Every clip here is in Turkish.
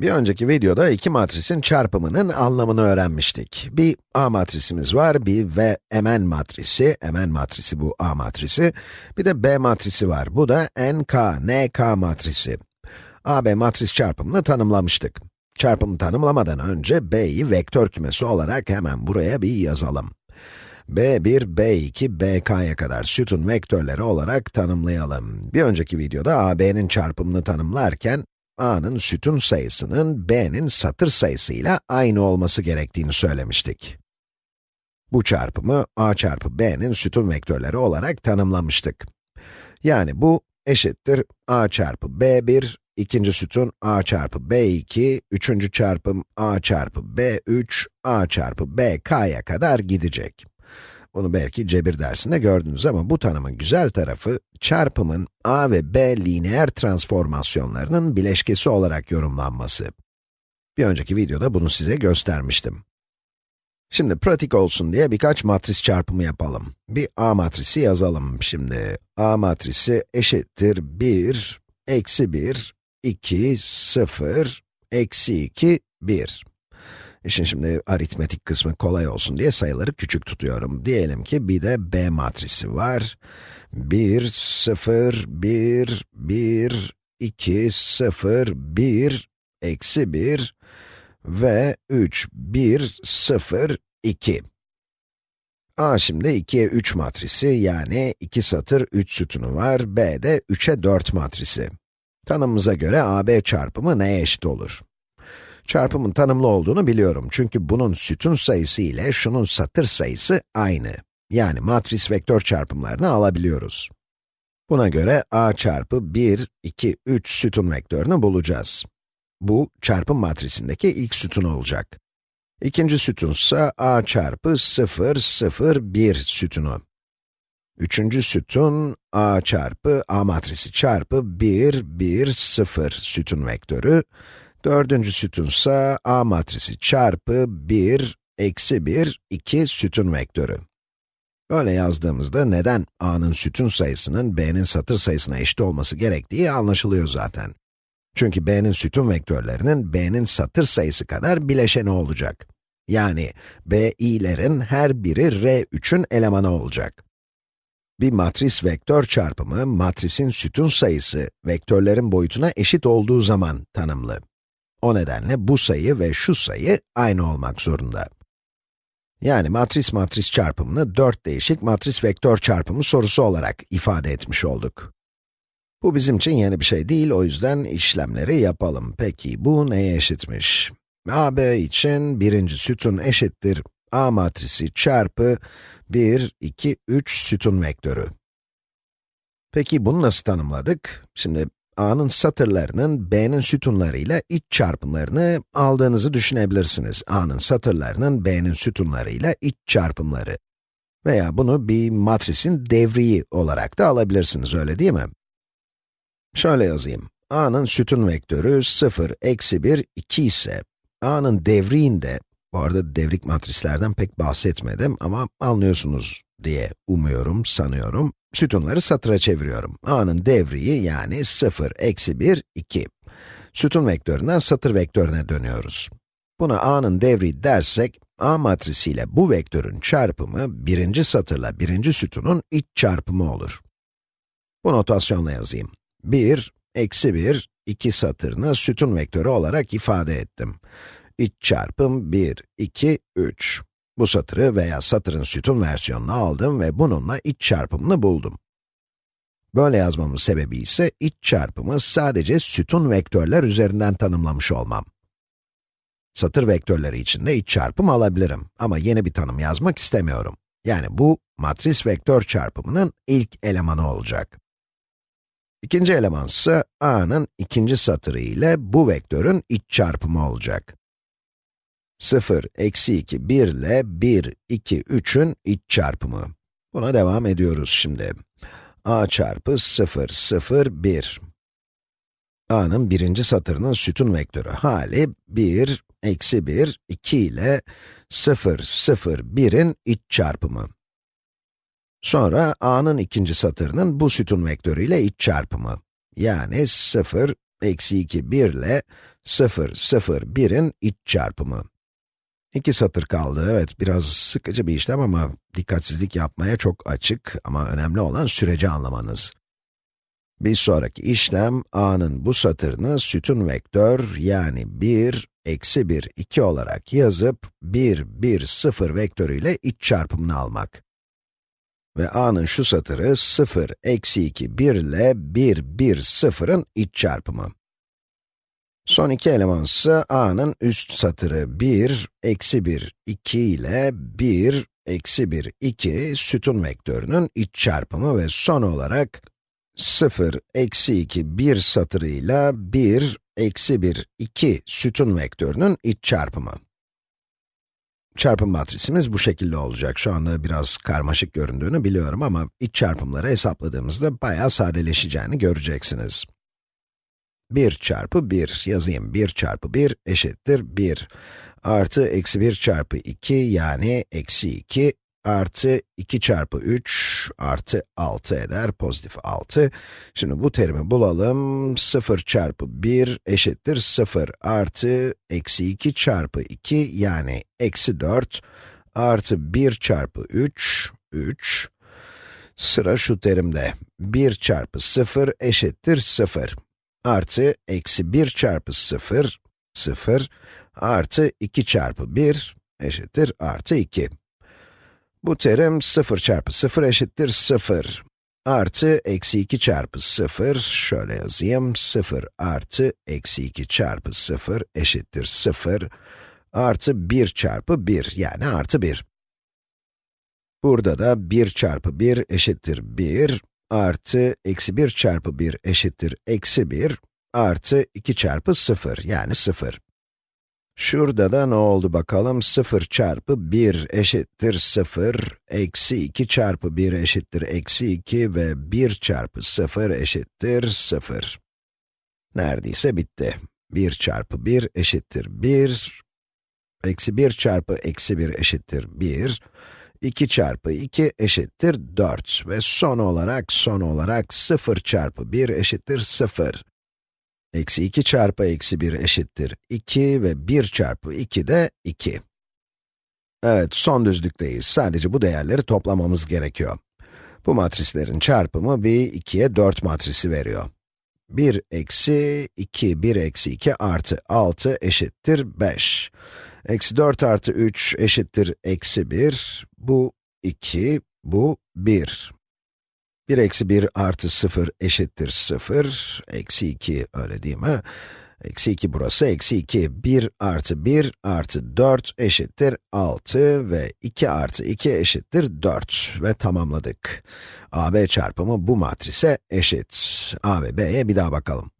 Bir önceki videoda iki matrisin çarpımının anlamını öğrenmiştik. Bir A matrisimiz var, bir V Mn matrisi, Mn matrisi bu A matrisi. Bir de B matrisi var, bu da NK, NK matrisi. AB matris çarpımını tanımlamıştık. Çarpımı tanımlamadan önce B'yi vektör kümesi olarak hemen buraya bir yazalım. B1, B2, BK'ya kadar sütun vektörleri olarak tanımlayalım. Bir önceki videoda AB'nin çarpımını tanımlarken, a'nın sütun sayısının b'nin satır sayısıyla aynı olması gerektiğini söylemiştik. Bu çarpımı a çarpı b'nin sütun vektörleri olarak tanımlamıştık. Yani bu eşittir a çarpı b1, ikinci sütun a çarpı b2, üçüncü çarpım a çarpı b3, a çarpı bk'ya kadar gidecek. Bunu belki cebir dersinde gördünüz ama bu tanımın güzel tarafı, çarpımın a ve b lineer transformasyonlarının bileşkesi olarak yorumlanması. Bir önceki videoda bunu size göstermiştim. Şimdi pratik olsun diye birkaç matris çarpımı yapalım. Bir a matrisi yazalım şimdi. a matrisi eşittir 1, eksi 1, 2, 0, eksi 2, 1. İşin şimdi aritmetik kısmı kolay olsun diye sayıları küçük tutuyorum. Diyelim ki bir de B matrisi var. 1, 0, 1, 1, 2, 0, 1, eksi 1 ve 3, 1, 0, 2. A şimdi 2'ye 3 matrisi, yani 2 satır 3 sütunu var. B de 3'e 4 matrisi. Tanımımıza göre AB çarpımı neye eşit olur? Çarpımın tanımlı olduğunu biliyorum çünkü bunun sütun sayısı ile şunun satır sayısı aynı. Yani matris vektör çarpımlarını alabiliyoruz. Buna göre a çarpı 1, 2, 3 sütun vektörünü bulacağız. Bu, çarpım matrisindeki ilk sütun olacak. İkinci sütunsa a çarpı 0, 0, 1 sütunu. Üçüncü sütun, a çarpı a matrisi çarpı 1, 1, 0 sütun vektörü. Dördüncü sütunsa A matrisi çarpı 1, eksi 1, 2 sütun vektörü. Böyle yazdığımızda neden A'nın sütun sayısının B'nin satır sayısına eşit olması gerektiği anlaşılıyor zaten. Çünkü B'nin sütun vektörlerinin B'nin satır sayısı kadar bileşeni olacak. Yani B'I'lerin her biri R3'ün elemanı olacak. Bir matris vektör çarpımı, matrisin sütun sayısı, vektörlerin boyutuna eşit olduğu zaman tanımlı. O nedenle bu sayı ve şu sayı aynı olmak zorunda. Yani matris-matris çarpımını 4 değişik matris vektör çarpımı sorusu olarak ifade etmiş olduk. Bu bizim için yeni bir şey değil, o yüzden işlemleri yapalım. Peki bu neye eşitmiş? AB için birinci sütun eşittir A matrisi çarpı 1, 2, 3 sütun vektörü. Peki bunu nasıl tanımladık? Şimdi a'nın satırlarının b'nin sütunlarıyla iç çarpımlarını aldığınızı düşünebilirsiniz. a'nın satırlarının b'nin sütunlarıyla iç çarpımları. Veya bunu bir matrisin devriği olarak da alabilirsiniz, öyle değil mi? Şöyle yazayım. a'nın sütun vektörü 0, eksi 1, 2 ise, a'nın devriğinde, bu arada devrik matrislerden pek bahsetmedim ama anlıyorsunuz diye umuyorum, sanıyorum sütunları satıra çeviriyorum. a'nın devriği yani 0, eksi 1, 2. Sütun vektöründen satır vektörüne dönüyoruz. Buna a'nın devriği dersek, a matrisiyle bu vektörün çarpımı, birinci satırla birinci sütunun iç çarpımı olur. Bu notasyonla yazayım. 1, eksi 1, 2 satırını sütun vektörü olarak ifade ettim. İç çarpım 1, 2, 3. Bu satırı veya satırın sütun versiyonunu aldım ve bununla iç çarpımını buldum. Böyle yazmamın sebebi ise iç çarpımı sadece sütun vektörler üzerinden tanımlamış olmam. Satır vektörleri için de iç çarpım alabilirim ama yeni bir tanım yazmak istemiyorum. Yani bu, matris vektör çarpımının ilk elemanı olacak. İkinci eleman ise a'nın ikinci satırı ile bu vektörün iç çarpımı olacak. 0, eksi 2, 1 ile 1, 2, 3'ün iç çarpımı. Buna devam ediyoruz şimdi. a çarpı 0, 0, 1. a'nın birinci satırının sütun vektörü hali 1, eksi 1, 2 ile 0, 0, 1'in iç çarpımı. Sonra a'nın ikinci satırının bu sütun vektörü ile iç çarpımı. Yani 0, eksi 2, 1 ile 0, 0, 1'in iç çarpımı. İki satır kaldı, evet biraz sıkıcı bir işlem ama dikkatsizlik yapmaya çok açık ama önemli olan süreci anlamanız. Bir sonraki işlem, a'nın bu satırını sütun vektör yani 1, eksi 1, 2 olarak yazıp 1, 1, 0 vektörüyle iç çarpımını almak. Ve a'nın şu satırı 0, eksi 2, 1 ile 1, 1, 0'ın iç çarpımı. Son iki eleman ise a'nın üst satırı 1, eksi 1, 2 ile 1, eksi 1, 2 sütun vektörünün iç çarpımı ve son olarak 0, eksi 2, 1 satırıyla 1, eksi 1, 2 sütun vektörünün iç çarpımı. Çarpım matrisimiz bu şekilde olacak. Şu anda biraz karmaşık göründüğünü biliyorum ama iç çarpımları hesapladığımızda bayağı sadeleşeceğini göreceksiniz. 1 çarpı 1 yazayım. 1 çarpı 1 eşittir 1. Artı eksi 1 çarpı 2 yani eksi 2 artı 2 çarpı 3 artı 6 eder, pozitif 6. Şimdi bu terimi bulalım. 0 çarpı 1 eşittir 0 artı eksi 2 çarpı 2 yani eksi 4 artı 1 çarpı 3, 3. Sıra şu terimde. 1 çarpı 0 eşittir 0 artı eksi 1 çarpı 0, 0 artı 2 çarpı 1 eşittir artı 2. Bu terim 0 çarpı 0 eşittir 0 artı eksi 2 çarpı 0, şöyle yazayım, 0 artı eksi 2 çarpı 0 eşittir 0 artı 1 çarpı 1 yani artı 1. Burada da 1 çarpı 1 eşittir 1 artı eksi 1 çarpı 1 eşittir eksi 1 artı 2 çarpı 0 yani 0. Şurada da ne oldu bakalım? 0 çarpı 1 eşittir 0, eksi 2 çarpı 1 eşittir eksi 2 ve 1 çarpı 0 eşittir 0. Neredeyse bitti. 1 çarpı 1 eşittir 1, eksi 1 çarpı eksi 1 eşittir 1, 2 çarpı 2 eşittir 4 ve son olarak, son olarak 0 çarpı 1 eşittir 0. Eksi 2 çarpı eksi 1 eşittir 2 ve 1 çarpı 2 de 2. Evet, son düzlükteyiz. Sadece bu değerleri toplamamız gerekiyor. Bu matrislerin çarpımı bir 2'ye 4 matrisi veriyor. 1 eksi 2, 1 eksi 2 artı 6 eşittir 5. Eksi 4 artı 3 eşittir eksi 1. Bu 2, bu 1. 1 eksi 1 artı 0 eşittir 0. Eksi 2, öyle değil mi? Eksi 2 burası, eksi 2. 1 artı 1 artı 4 eşittir 6 ve 2 artı 2 eşittir 4 ve tamamladık. AB çarpımı bu matrise eşit. A ve B'ye bir daha bakalım.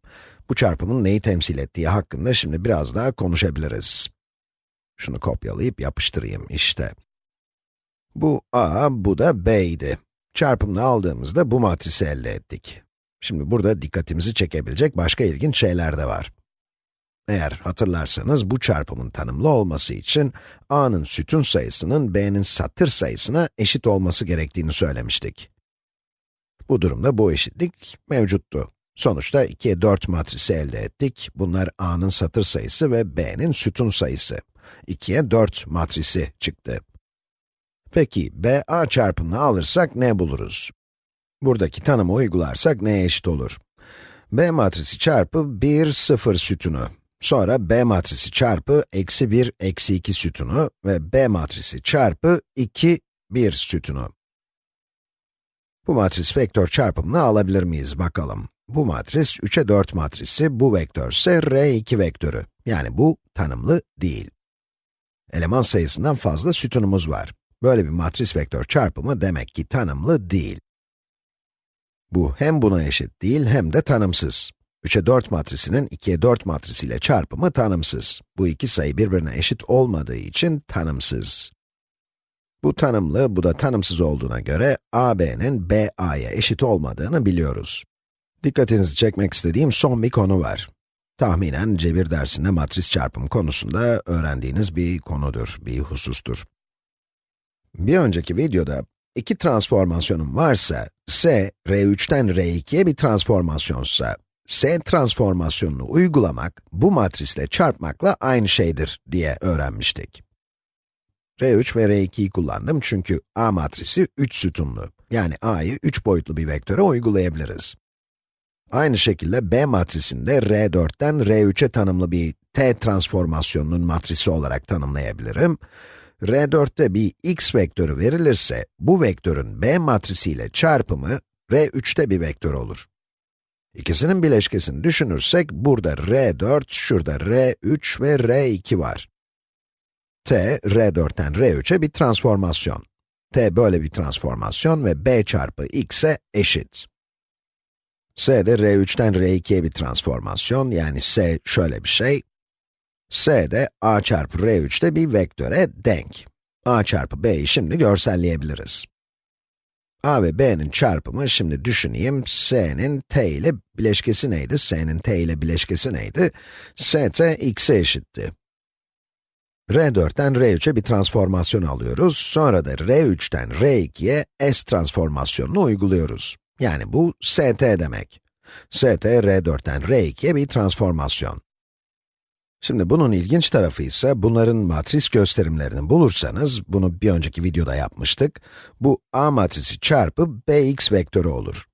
Bu çarpımın neyi temsil ettiği hakkında şimdi biraz daha konuşabiliriz. Şunu kopyalayıp yapıştırayım işte. Bu A, bu da B idi. Çarpımını aldığımızda bu matrisi elde ettik. Şimdi burada dikkatimizi çekebilecek başka ilginç şeyler de var. Eğer hatırlarsanız bu çarpımın tanımlı olması için a'nın sütun sayısının b'nin satır sayısına eşit olması gerektiğini söylemiştik. Bu durumda bu eşitlik mevcuttu. Sonuçta 2'ye 4 matrisi elde ettik. Bunlar a'nın satır sayısı ve b'nin sütun sayısı. 2'ye 4 matrisi çıktı. Peki, BA çarpımını alırsak ne buluruz? Buradaki tanımı uygularsak neye eşit olur? B matrisi çarpı 1, 0 sütunu. Sonra B matrisi çarpı eksi 1, eksi 2 sütunu ve B matrisi çarpı 2, 1 sütunu. Bu matris vektör çarpımını alabilir miyiz bakalım. Bu matris 3'e 4 matrisi, bu vektör ise R2 vektörü. Yani bu tanımlı değil. Eleman sayısından fazla sütunumuz var. Böyle bir matris vektör çarpımı demek ki tanımlı değil. Bu hem buna eşit değil hem de tanımsız. 3'e 4 matrisinin 2'ye 4 matrisiyle çarpımı tanımsız. Bu iki sayı birbirine eşit olmadığı için tanımsız. Bu tanımlı, bu da tanımsız olduğuna göre AB'nin BA'ya eşit olmadığını biliyoruz. Dikkatinizi çekmek istediğim son bir konu var. Tahminen cebir dersinde matris çarpım konusunda öğrendiğiniz bir konudur, bir husustur. Bir önceki videoda iki transformasyonum varsa, S, R3'ten R2'ye bir transformasyonsa, S transformasyonunu uygulamak, bu matrisle çarpmakla aynı şeydir diye öğrenmiştik. R3 ve R2'yi kullandım çünkü A matrisi 3 sütunlu. Yani A'yı 3 boyutlu bir vektöre uygulayabiliriz. Aynı şekilde B matrisinde R4'ten R3'e tanımlı bir T transformasyonunun matrisi olarak tanımlayabilirim. R4'te bir x vektörü verilirse, bu vektörün B matrisiyle çarpımı R3'te bir vektör olur. İkisinin bileşkesini düşünürsek, burada R4, şurada R3 ve R2 var. T, R4'ten R3'e bir transformasyon. T böyle bir transformasyon ve B çarpı x'e eşit. S de R3'ten R2'ye bir transformasyon, yani S şöyle bir şey. S de A çarpı R3'te bir vektöre denk. A çarpı B'yi şimdi görselleyebiliriz. A ve B'nin çarpımı, şimdi düşüneyim, S'nin T ile bileşkesi neydi? S'nin T ile bileşkesi neydi? St, x'e eşitti. R4'ten R3'e bir transformasyon alıyoruz, sonra da R3'ten R2'ye S transformasyonunu uyguluyoruz. Yani bu st demek. st, R4'ten R2'ye bir transformasyon. Şimdi bunun ilginç tarafı ise, bunların matris gösterimlerini bulursanız, bunu bir önceki videoda yapmıştık, bu A matrisi çarpı Bx vektörü olur.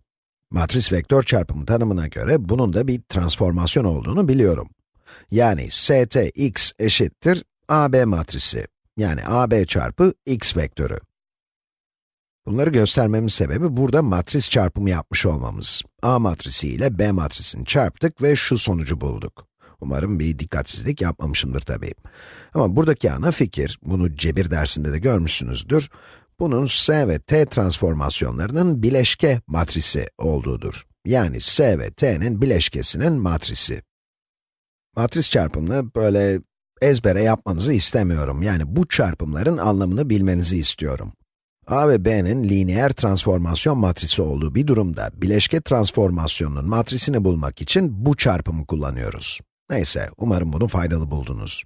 Matris vektör çarpımı tanımına göre, bunun da bir transformasyon olduğunu biliyorum. Yani st x eşittir AB matrisi, yani AB çarpı x vektörü. Bunları göstermemin sebebi burada matris çarpımı yapmış olmamız. A matrisi ile B matrisini çarptık ve şu sonucu bulduk. Umarım bir dikkatsizlik yapmamışımdır tabii. Ama buradaki ana fikir, bunu cebir dersinde de görmüşsünüzdür, bunun S ve T transformasyonlarının bileşke matrisi olduğudur. Yani S ve T'nin bileşkesinin matrisi. Matris çarpımını böyle ezbere yapmanızı istemiyorum. Yani bu çarpımların anlamını bilmenizi istiyorum. A ve B'nin lineer transformasyon matrisi olduğu bir durumda, bileşke transformasyonunun matrisini bulmak için bu çarpımı kullanıyoruz. Neyse, umarım bunu faydalı buldunuz.